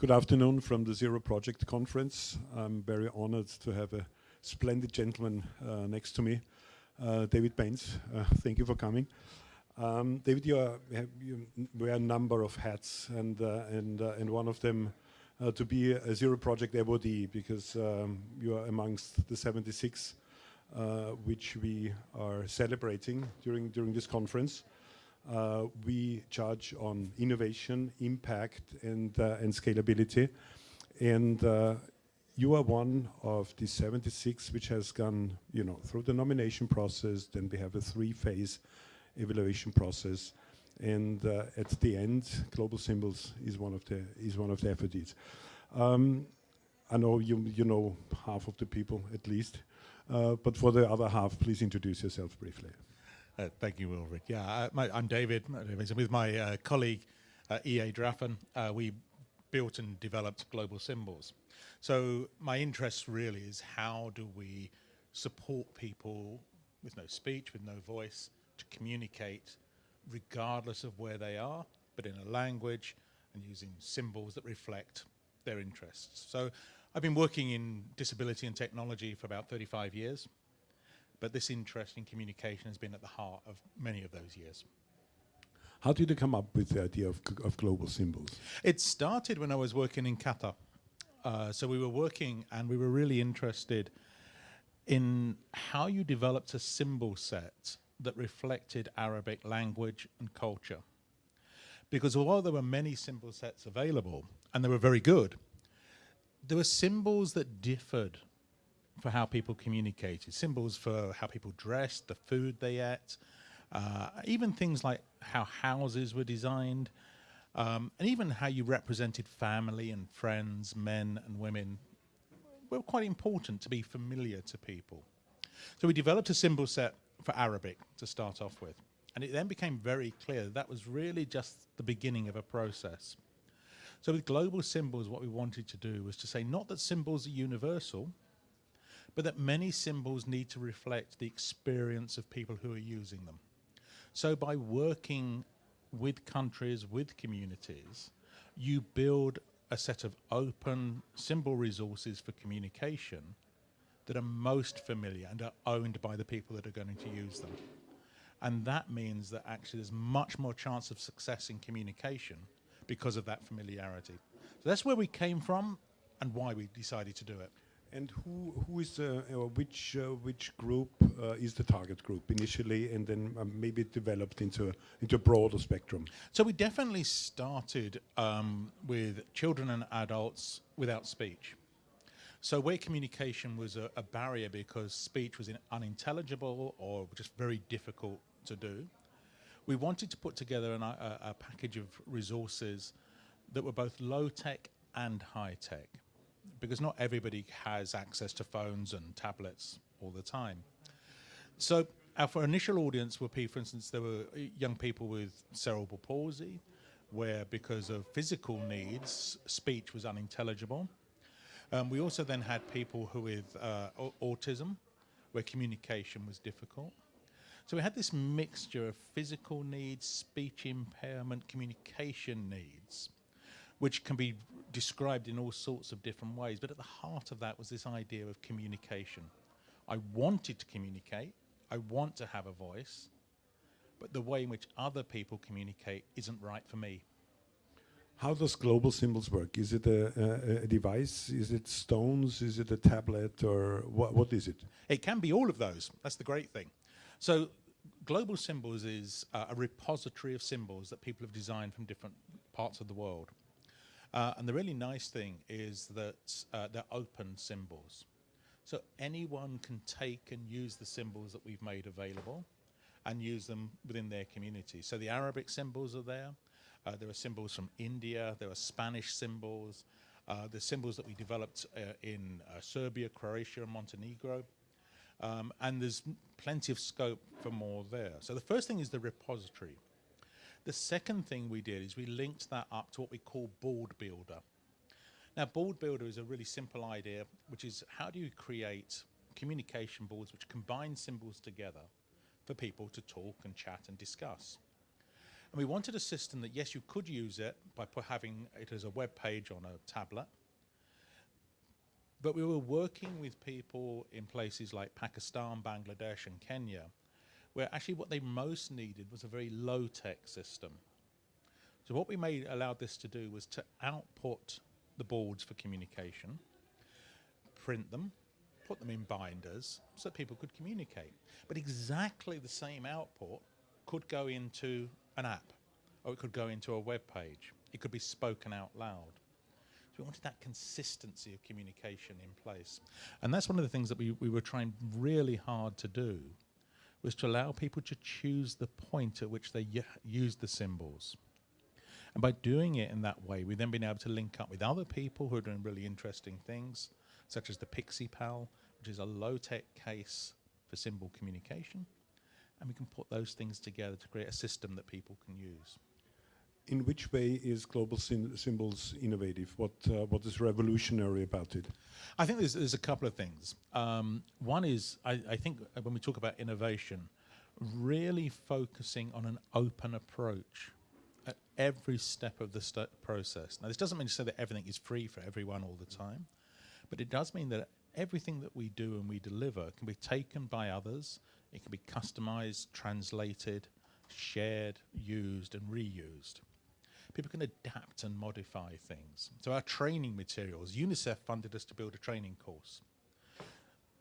Good afternoon from the Zero Project Conference. I'm very honored to have a splendid gentleman uh, next to me, uh, David Banes. Uh, thank you for coming. Um, David, you, are, you, wear a number of hats, and uh, and uh, and one of them uh, to be a Zero Project awardee, because um, you are amongst the 76 which we are celebrating during during this conference. Uh, we charge on innovation, impact, and, uh, and scalability. And uh, you are one of the 76 which has gone, you know, through the nomination process. Then we have a three-phase evaluation process, and uh, at the end, Global Symbols is one of the is one of the FODs. Um, I know you you know half of the people at least, uh, but for the other half, please introduce yourself briefly. Uh, thank you, Ulrich. Yeah, uh, my, I'm David. With my uh, colleague, uh, E.A. Draffan, uh, we built and developed global symbols. So my interest really is how do we support people with no speech, with no voice, to communicate regardless of where they are, but in a language and using symbols that reflect their interests. So I've been working in disability and technology for about 35 years. But this interest in communication has been at the heart of many of those years. How did you come up with the idea of, of global symbols? It started when I was working in Qatar. Uh, so we were working and we were really interested in how you developed a symbol set that reflected Arabic language and culture. Because although there were many symbol sets available, and they were very good, there were symbols that differed for how people communicated, symbols for how people dressed, the food they ate, uh, even things like how houses were designed, um, and even how you represented family and friends, men and women, were quite important to be familiar to people. So we developed a symbol set for Arabic to start off with. And it then became very clear that, that was really just the beginning of a process. So with global symbols, what we wanted to do was to say not that symbols are universal, but that many symbols need to reflect the experience of people who are using them. So by working with countries, with communities, you build a set of open symbol resources for communication that are most familiar and are owned by the people that are going to use them. And that means that actually there's much more chance of success in communication because of that familiarity. So that's where we came from and why we decided to do it. And who who is uh, which uh, which group uh, is the target group initially, and then um, maybe developed into a, into a broader spectrum? So we definitely started um, with children and adults without speech. So where communication was a, a barrier because speech was unintelligible or just very difficult to do, we wanted to put together an, a, a package of resources that were both low tech and high tech because not everybody has access to phones and tablets all the time. So our initial audience were people, for instance, there were young people with cerebral palsy, where because of physical needs, speech was unintelligible. Um, we also then had people who with uh, autism, where communication was difficult. So we had this mixture of physical needs, speech impairment, communication needs which can be described in all sorts of different ways. But at the heart of that was this idea of communication. I wanted to communicate, I want to have a voice, but the way in which other people communicate isn't right for me. How does global symbols work? Is it a, a, a, device? Is it stones? Is it a tablet? Or what, what is it? It can be all of those. That's the great thing. So global symbols is uh, a repository of symbols that people have designed from different parts of the world. Uh, and the really nice thing is that uh, they're open symbols. So anyone can take and use the symbols that we've made available and use them within their community. So the Arabic symbols are there. Uh, there are symbols from India. There are Spanish symbols. Uh, the symbols that we developed uh, in uh, Serbia, Croatia, and Montenegro. Um, and there's plenty of scope for more there. So the first thing is the repository. The second thing we did is we linked that up to what we call Board Builder. Now, Board Builder is a really simple idea, which is how do you create communication boards which combine symbols together for people to talk and chat and discuss. And we wanted a system that, yes, you could use it by having it as a web page on a tablet, but we were working with people in places like Pakistan, Bangladesh, and Kenya, where actually what they most needed was a very low tech system. So, what we made allowed this to do was to output the boards for communication, print them, put them in binders so that people could communicate. But exactly the same output could go into an app or it could go into a web page. It could be spoken out loud. So we wanted that consistency of communication in place. And that's one of the things that we, we were trying really hard to do was to allow people to choose the point at which they use the symbols. And by doing it in that way, we've then been able to link up with other people who are doing really interesting things, such as the Pixie Pal, which is a low tech case for symbol communication. And we can put those things together to create a system that people can use. In which way is Global Sym- Symbols innovative? What uh, what is revolutionary about it? I think there's, there's a couple of things. Um, one is, I, I think when we talk about innovation, really focusing on an open approach at every step of the process. Now, this doesn't mean to say that everything is free for everyone all the time, but it does mean that everything that we do and we deliver can be taken by others, it can be customized, translated, shared, used, and reused. People can adapt and modify things. So, our training materials, UNICEF funded us to build a training course.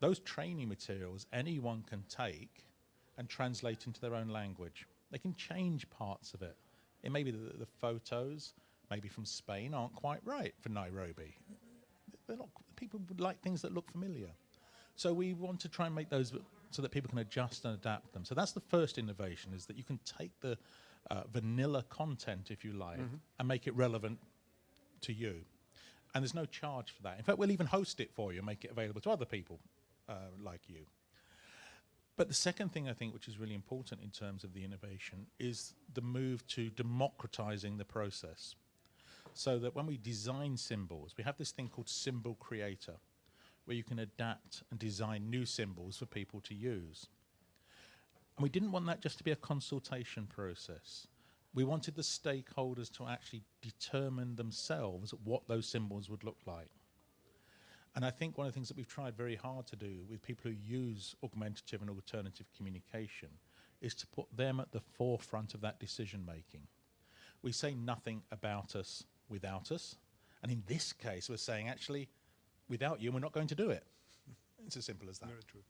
Those training materials anyone can take and translate into their own language. They can change parts of it. It may be that the photos, maybe from Spain, aren't quite right for Nairobi. They're not, people would like things that look familiar. So we want to try and make those so that people can adjust and adapt them. So that's the first innovation: is that you can take the uh, vanilla content, if you like, and make it relevant to you. And there's no charge for that. In fact, we'll even host it for you and make it available to other people uh, like you. But the second thing I think, which is really important in terms of the innovation, is the move to democratizing the process. So that when we design symbols, we have this thing called Symbol Creator, where you can adapt and design new symbols for people to use. And we didn't want that just to be a consultation process. We wanted the stakeholders to actually determine themselves what those symbols would look like. And I think one of the things that we've tried very hard to do with people who use augmentative and alternative communication is to put them at the forefront of that decision making. We say nothing about us without us. And in this case, we're saying actually, without you, we're not going to do it. It's as simple as that. Very true.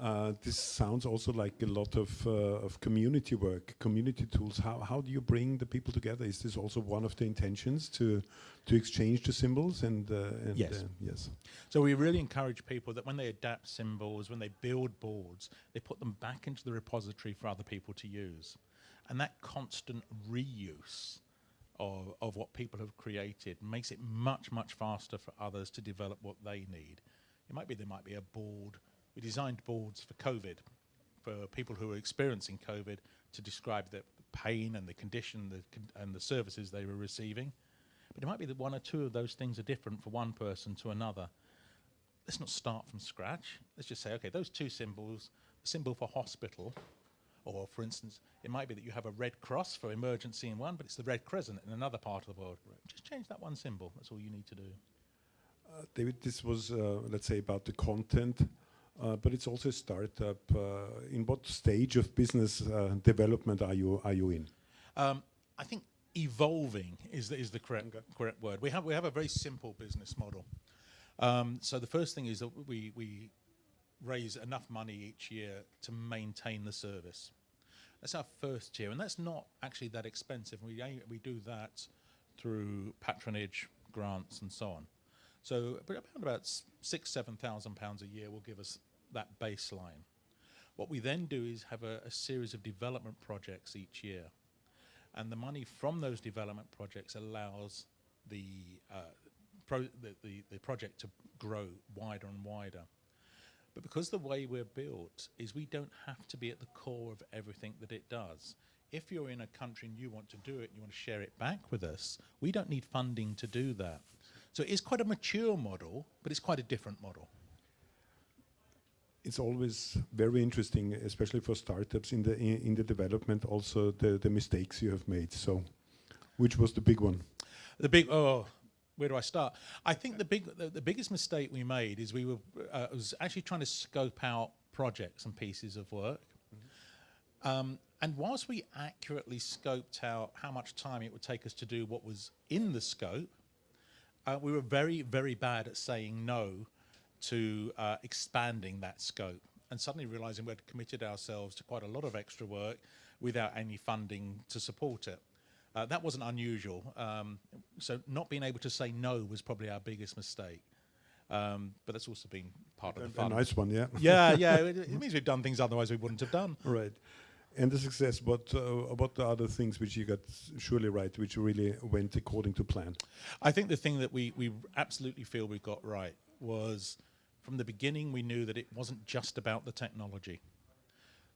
Uh, this sounds also like a lot of, uh, of community work, community tools. How, how do you bring the people together? Is this also one of the intentions to to exchange the symbols and, uh, and Yes. uh, yes So we really encourage people that when they adapt symbols, when they build boards, they put them back into the repository for other people to use. And that constant reuse of, of what people have created makes it much, much faster for others to develop what they need. It might be there might be a board. We designed boards for COVID, for people who are experiencing COVID, to describe the pain and the condition the con- and the services they were receiving. But it might be that one or two of those things are different for one person to another let's not start from scratch. Let's just say, okay, those two symbols, the symbol for hospital, or for instance, it might be that you have a red cross for emergency in one, but it's the red crescent in another part of the world. Just change that one symbol. That's all you need to do. Uh, David, this was, uh, let's say, about the content, uh, but it's also a startup. Uh, in what stage of business uh, development are you are you in? Um, I think evolving is the, is the correct, Okay. correct word. We have, we have a very simple business model. Um, so the first thing is that we, we raise enough money each year to maintain the service. That's our first tier, and that's not actually that expensive. We, we do that through patronage, grants, and so on. So about six, seven thousand pounds a year will give us that baseline. What we then do is have a, a series of development projects each year and the money from those development projects allows the, uh, pro- the, the, the project to grow wider and wider. But because the way we're built is we don't have to be at the core of everything that it does. If you're in a country and you want to do it and you want to share it back with us, we don't need funding to do that. So it is quite a mature model, but it's quite a different model. It's always very interesting, especially for startups in the in, in the development. Also, the the mistakes you have made. So, which was the big one? The big oh, where do I start? I think the big the, the biggest mistake we made is we were uh, was actually trying to scope out projects and pieces of work. Um, and whilst we accurately scoped out how much time it would take us to do what was in the scope, uh, we were very, very bad at saying no to uh, expanding that scope and suddenly realizing we'd committed ourselves to quite a lot of extra work without any funding to support it. Uh, that wasn't unusual. Um, so not being able to say no was probably our biggest mistake. Um, but that's also been part of the fun. A nice one, yeah. yeah, yeah. It, it, means we've done things otherwise we wouldn't have done. Right. And the success, what uh, what the other things which you got surely right, which really went according to plan? I think the thing that we we absolutely feel we got right was from the beginning we knew that it wasn't just about the technology.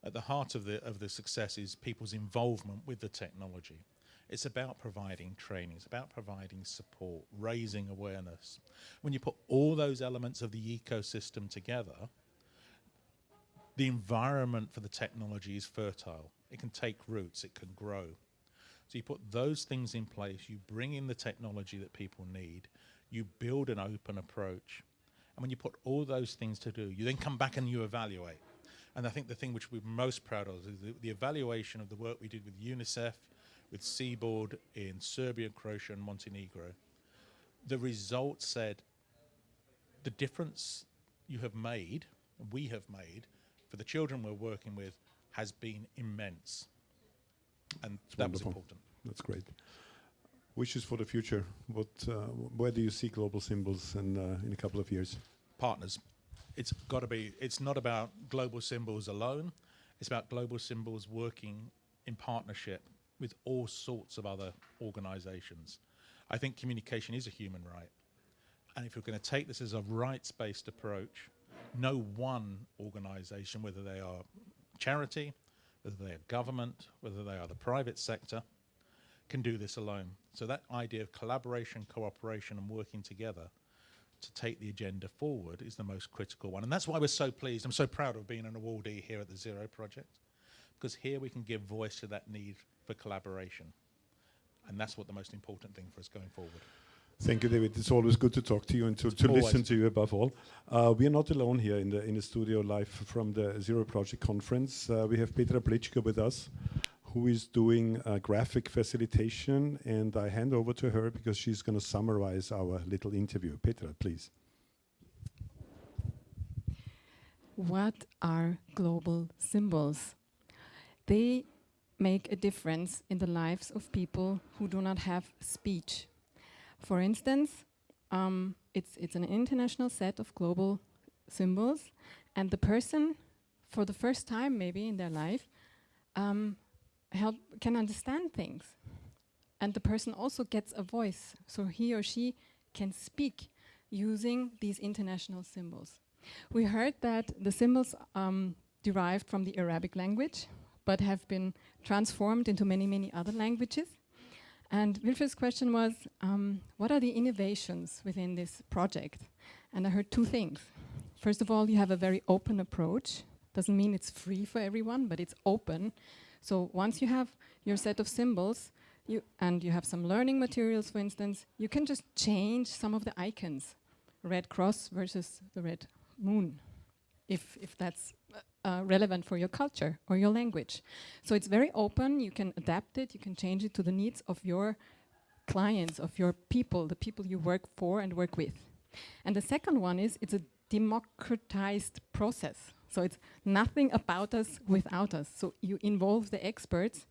At the heart of the of the success is people's involvement with the technology. It's about providing training, it's about providing support, raising awareness. When you put all those elements of the ecosystem together, the environment for the technology is fertile. It can take roots, it can grow. So you put those things in place, you bring in the technology that people need, you build an open approach. And when you put all those things to do, you then come back and you evaluate. And I think the thing which we're most proud of is the, the evaluation of the work we did with UNICEF, with Cboard in Serbia, Croatia, and Montenegro. The results said the difference you have made, we have made, for the children we're working with has been immense. And That's that wonderful. was important. That's great. Wishes for the future. What, uh, where do you see global symbols in, uh, in a couple of years? Partners. It's got to be, it's not about global symbols alone. It's about global symbols working in partnership with all sorts of other organizations. I think communication is a human right. And if you're going to take this as a rights-based approach, no one organization, whether they are charity, whether they are government, whether they are the private sector, can do this alone. So that idea of collaboration, cooperation, and working together to take the agenda forward is the most critical one. And that's why we're so pleased. I'm so proud of being an awardee here at the Zero Project, because here we can give voice to that need for collaboration. And that's what the most important thing for us going forward. Thank you, David. It's always good to talk to you and to, to listen to you above all. Uh, we are not alone here in the in the studio live from the Zero Project conference. Uh, we have Petra Plichka with us, who is doing uh, graphic facilitation, and I hand over to her because she's going to summarize our little interview. Petra, please. What are global symbols? They make a difference in the lives of people who do not have speech. For instance, um, it's, it's an international set of global symbols, and the person, for the first time maybe in their life, um, help, can understand things. And the person also gets a voice, so he or she can speak using these international symbols. We heard that the symbols um, derived from the Arabic language, but have been transformed into many, many other languages. And Wilfried's question was, um, what are the innovations within this project? And I heard two things. First of all, you have a very open approach. Doesn't mean it's free for everyone, but it's open. So once you have your set of symbols, you and you have some learning materials, for instance, you can just change some of the icons. Red cross versus the red moon, if, if that's uh, relevant for your culture or your language. So it's very open, you can adapt it, you can change it to the needs of your clients, of your people, the people you work for and work with. And the second one is it's a democratized process. So it's nothing about us without us. So you involve the experts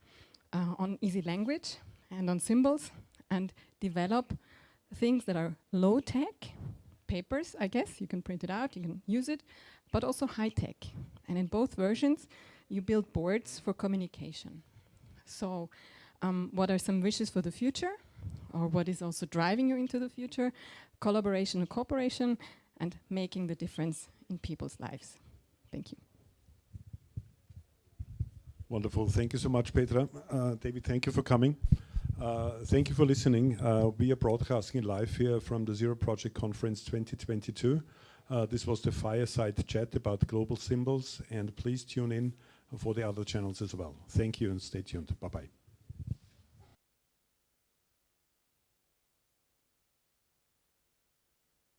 uh, on easy language and on symbols and develop things that are low tech, papers, I guess, you can print it out, you can use it, but also high tech. And in both versions, you build boards for communication. So um, what are some wishes for the future? Or what is also driving you into the future? Collaboration and cooperation and making the difference in people's lives. Thank you. Wonderful. Thank you so much, Petra. Uh, David, thank you for coming. Uh, thank you for listening. Uh, we are broadcasting live here from the Zero Project Conference 2022. Uh, this was the fireside chat about global symbols, and please tune in for the other channels as well. Thank you and stay tuned. Bye bye.